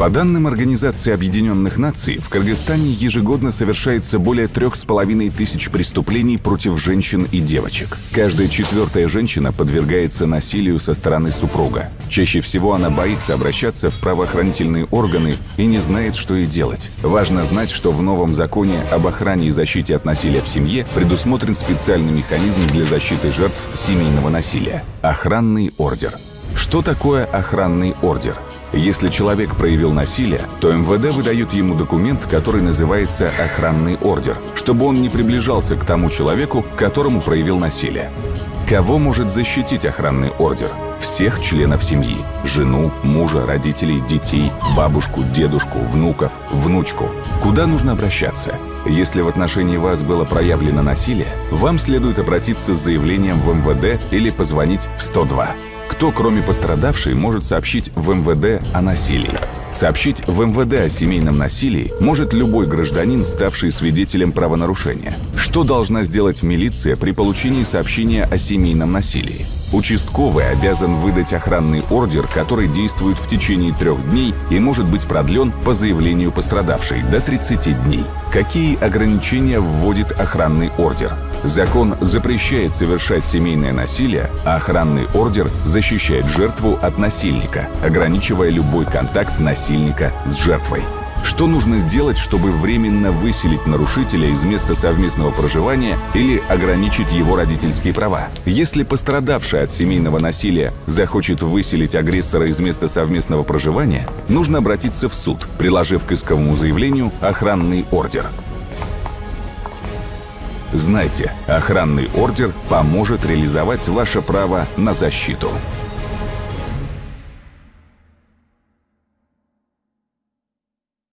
По данным Организации Объединенных Наций, в Кыргызстане ежегодно совершается более трех с половиной тысяч преступлений против женщин и девочек. Каждая четвертая женщина подвергается насилию со стороны супруга. Чаще всего она боится обращаться в правоохранительные органы и не знает, что ей делать. Важно знать, что в новом законе об охране и защите от насилия в семье предусмотрен специальный механизм для защиты жертв семейного насилия – охранный ордер. Что такое охранный ордер? Если человек проявил насилие, то МВД выдает ему документ, который называется охранный ордер, чтобы он не приближался к тому человеку, которому проявил насилие. Кого может защитить охранный ордер? Всех членов семьи – жену, мужа, родителей, детей, бабушку, дедушку, внуков, внучку. Куда нужно обращаться? Если в отношении вас было проявлено насилие, вам следует обратиться с заявлением в МВД или позвонить в 102. Кто, кроме пострадавшей, может сообщить в МВД о насилии? Сообщить в МВД о семейном насилии может любой гражданин, ставший свидетелем правонарушения. Что должна сделать милиция при получении сообщения о семейном насилии? Участковый обязан выдать охранный ордер, который действует в течение трех дней и может быть продлен по заявлению пострадавшей до 30 дней. Какие ограничения вводит охранный ордер? Закон запрещает совершать семейное насилие, а охранный ордер защищает жертву от насильника, ограничивая любой контакт насильника с жертвой. Что нужно сделать, чтобы временно выселить нарушителя из места совместного проживания или ограничить его родительские права? Если пострадавший от семейного насилия захочет выселить агрессора из места совместного проживания, нужно обратиться в суд, приложив к исковому заявлению охранный ордер. Знайте, охранный ордер поможет реализовать ваше право на защиту.